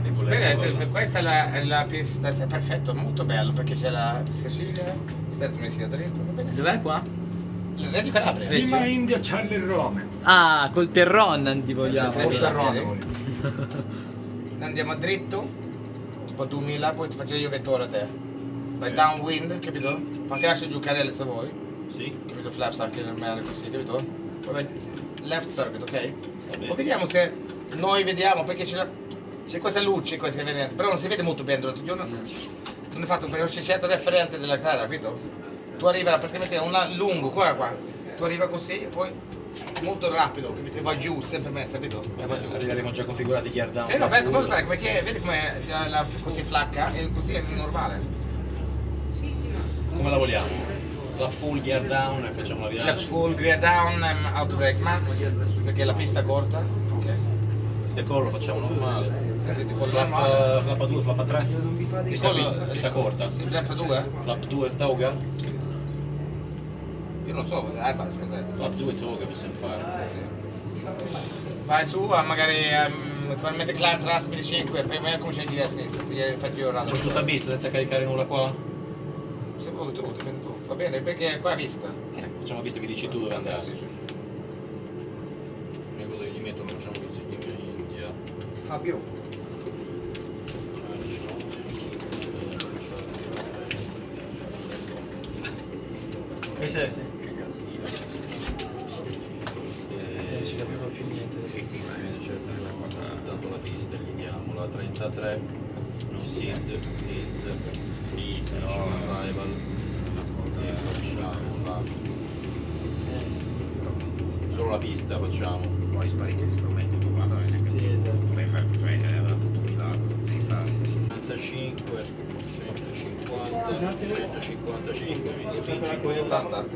Bene, questa è la, è la pista, è perfetto, molto bello perché c'è la Sicilia, Stato Messina dritto, va bene. Dov'è qua? Reggio Calabria. Prima India Charlie Rome. Ah, col Terron ti vogliamo. Col voglio. Andiamo dritto, tipo 2000, poi ti faccio io vettore a te. Vai downwind, capito? Anche lascia giù carrelle se vuoi, Sì, capito? Flaps anche nel mare così, capito? Poi vai left circuit, ok? Poi vediamo se noi vediamo perché c'è, la- c'è questa luce qua si è vedente, però non si vede molto bene durante il giorno. Non è fatto perché c'è certo referente della gara, capito? Tu arrivi praticamente a lungo, guarda qua. Tu arriva così, poi molto rapido, capito? E va giù, sempre mezzo, capito? E va giù. Arriveremo già configurati gear down. Eh no, beh, come fare? Come che, vedi come la, la- così flacca? E così è normale. Come la vogliamo? La full gear down e facciamo la virata. Flaps full, gear down, um, auto brake max, perché la pista è corta. Ok. Il decollo facciamo normale. Sì, sì, tipo Flap, normale. eh, flappa 2, flappa 3. Pista, Decollo- pista, pista corta. Sì, flap 2? Flap 2 toga. Io non so, Airbus cos'è? Flap 2 toga possiamo fare. Sì, sì. Vai su, ah, magari um, con mente climb trust 1005, prima comincia a dire a sinistra, ti faccio io il radar. Facciamo tutta a vista senza caricare nulla qua? Se vuoi tu, dipende tu. Va bene, perché qua è vista. Eh, facciamo vista che dici tu dove andare. Sì, sì, sì. Cose che gli mettono facciamo così. Fabio. Eh, Non ci capivo più niente. Sì, sì, ma certo, abbiamo soltanto la pista, elimindiamo la 33, no seed, is, free, no arrival, e facciamo la... Solo la pista facciamo. Poi sparite gli strumenti, è neanche Sì, esatto. Fare, cioè, era tutto un milagro. Si fa. 95, 150, 155, mi spingi quella 80.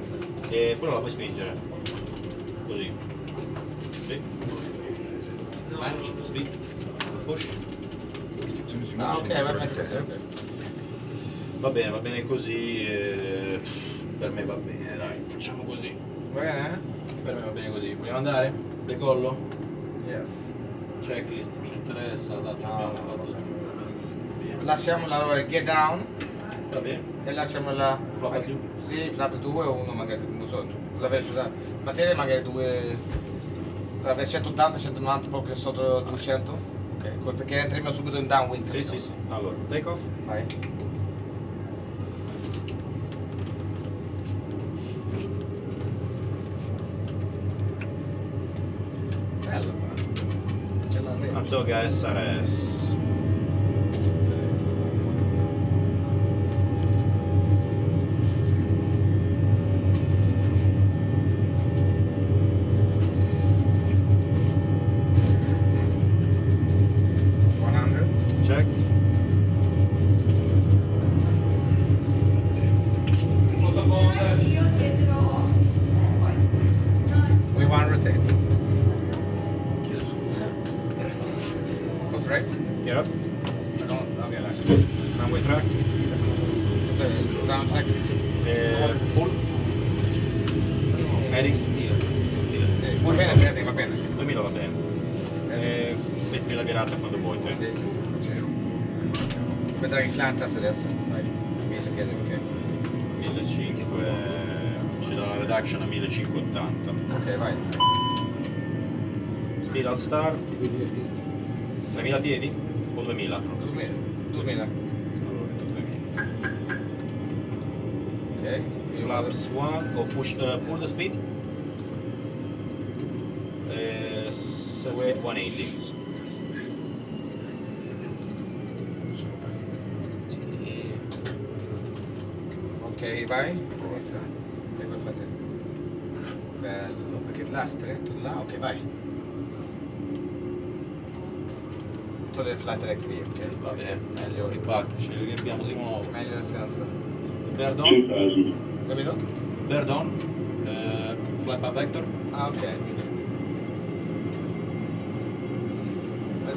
e quello la puoi spingere. Così. Sì, così. Manage, speed, push. Ah, ok, va bene. ok. Va bene, va bene così. eh, per me va bene, dai, facciamo così. Va bene? Per me va bene così. Vogliamo andare? Decollo? Yes. Checklist, ci interessa, tanto No, abbiamo no, fatto no. tutto. Via. Lasciamo la gear down Va bene? e lasciamo la... Flap mag- più? Sì, flap 2 o 1 magari, non so, la velocità. Materia magari 2... Vabbè, 180, 190, proprio sotto 200. Ok, perché entriamo subito in downwind. Sì, capito? sì, sì. Allora, take off. Vai. Bello qua. C'è la rete. Heading. Sì, va bene, bene, va bene. 2000 va bene. Eh, metti la virata quando vuoi. te. Sì, sì, sì. Vedrai il clan class adesso. Vai. Mille chiede, ok. 1500 ci dà la reduction a 1580 Ok, vai. speed al start 3000 piedi o 2000 2000. 2000. allora 2000 Ok. Flaps 1 o push uh, pull the speed 2 180 ok vai. A sinistra sempre a bello perché là stretto là? Ok vai. Tutto del flat rate qui ok. Va bene meglio ripacci li abbiamo di nuovo. Meglio nel senso. Berdon capito? Berdon uh, eh, flat vector? Ah ok.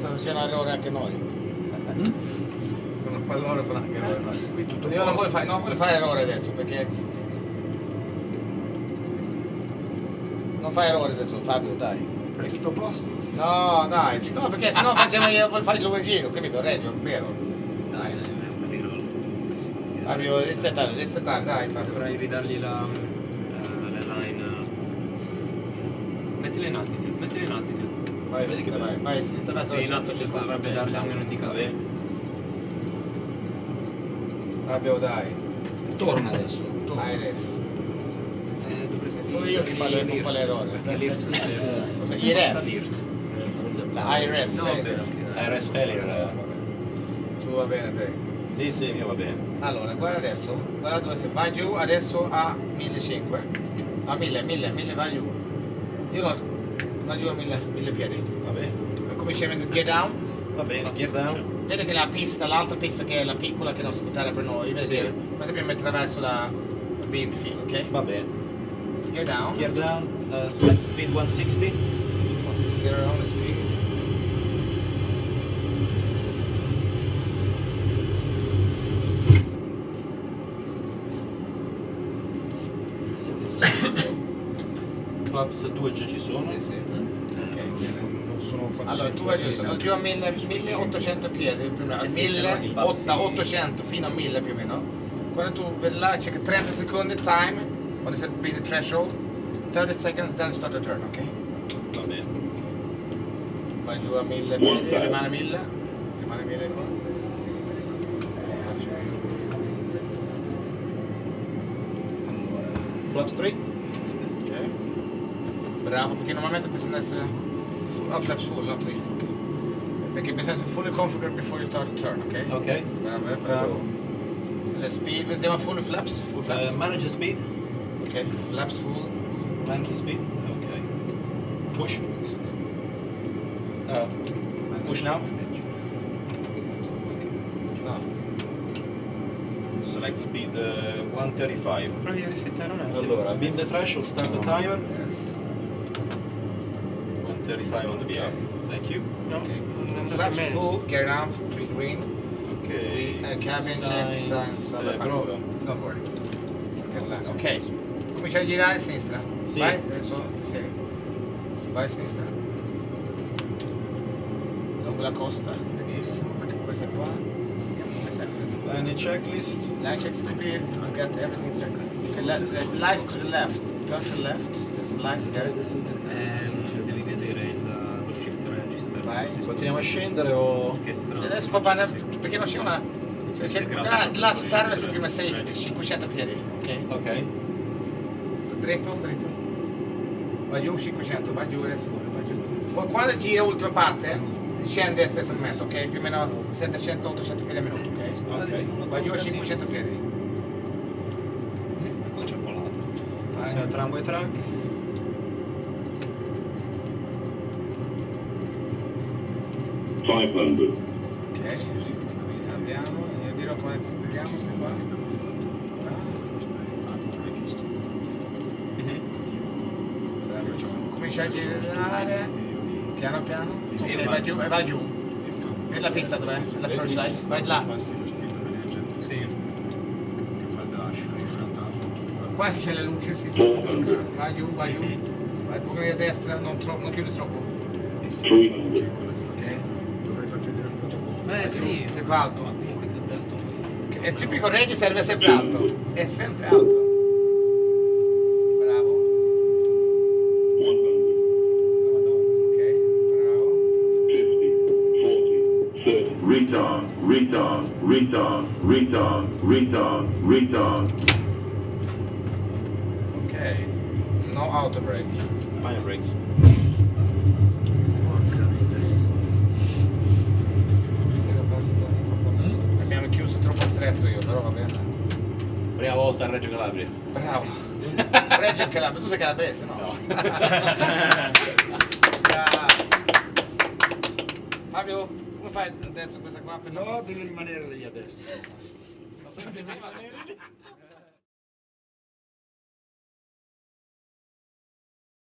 Facciamo errore anche noi. Con un pallone fa anche errore noi. qui tutto Io non voglio, fare, non voglio fare errore adesso perché... Non fai errore adesso, Fabio, dai. È tutto a posto? No, dai, no, perché sennò facciamo io per fare il lungo giro, capito? Reggio, vero? Dai, dai, è un tiro. Fabio, resettare, resettare, dai Fabio. Dovrei ridargli la, eh, le line. Mettile in attitude, mettile in attitude. Vai, sinistra, vai, vai, sinistra, vai, sono Sì, in attitude 150. dovrebbe almeno un Va indicatore. bene. Fabio, dai. Torna adesso. Torna. Iris. Eh, dovresti... Sono io che fa le- che fa l'errore. Perché l'IRS è... Cosa? IRS? l'IRS. La IRS, No, fai. vabbè, ok. RS failure. Tu va bene te. Sì, sì, mio va bene. Allora, guarda adesso, guarda dove sei. Vai giù adesso a 1500. A 1000, 1000, 1000 vai giù. Io non. Giù a 1000, 1000 piedi. Va bene. Cominciamo a gear down. Va bene, gear down. Vedi che la pista, l'altra pista che è la piccola che non si può dare per noi, vedi Sì. che sappiamo attraverso la beam field, ok? Va bene. Gear down. Gear down, uh, set speed 160. What's the zero on the speed? Flaps 2 già ci sono. Sì, sì. Ok, bene. Non sono fatto Allora tu giù, sono giù a 1000 1800 piedi, più o meno, a Eh sì, se no 1000, i passi- da 800 fino a 1000 più o meno. Quando tu vedi là, c'è che 30 secondi time, quando si be the threshold, 30 seconds, then start the turn, ok? Va bene. Vai giù a 1000 piedi, rimane 1000, rimane 1000 qua. Flaps 3. Bravo, perché normalmente bisogna essere full, oh, flaps full, ok. Perché bisogna essere fully configured before you start the turn, ok? Ok. Bravo, eh, bravo. Le speed, vediamo full flaps, full flaps. Uh, manage the speed. ok, flaps full. Manage the speed. Ok. Push. Uh, push now. No. Select speed uh, 135. Provi a resettare un attimo. Allora, beam the threshold, start the timer. Yes. 135 on the VR. Thank you. No, Ok. non andate Flaps bene. full, gear down, three green. Ok. Uh, cabin check, signs, eh, vabbè, fa però- Don't worry. Ok, comincia a girare a sinistra. Sì. Vai, adesso ti sei. Vai a sinistra. Lungo la costa, benissimo, perché poi sei qua. Vediamo come sei. Landing checklist. Line complete, you got everything checked. Okay, le- le- lights to the left, turn to the left, there's some lights there. Eh, Vai. Continuiamo a scendere o... Che Sì, strano. adesso papà, ne- perché non c'è una... C'è, c'è, là, là su terra si prima sei 500 piedi, ok? Ok. Dritto, dritto. Va giù 500, va giù adesso. Va giù. Poi quando gira l'ultima parte, scende estesamente, ok? Più o meno 700-800 piedi al minuto, ok? Ok. Va giù a 500 piedi. Poi c'è volato. Passiamo al tramway track. Five hundred. Ok, andiamo, io dirò come vediamo se qua. Bravissimo. Comincia a girare, piano piano. Ok, va giù, e va giù. E la pista dov'è? L'approach light? Vai là. Sì. Che fa il dash, in realtà sotto Qua c'è le luci, sì, sì. Vai giù, vai giù. Vai un pochino a destra, non, tro- non chiudi troppo. Three un po'. Eh sì. Sempre alto. È tipico reggae serve sempre alto. È sempre alto. Bravo. One hundred. Ok, bravo. Fifty. Forty. Thirty. Retard. Retard. Retard. Retard. Retard. Retard. Ok. No auto brake. Fire brakes. Abbiamo chiuso troppo stretto io, però va bene. Prima volta a Reggio Calabria. Bravo. Reggio Calabria, tu sei calabrese, no? No. Bravo. Fabio, come fai adesso questa qua per No, devi rimanere lì adesso. Ma prendi prima adesso.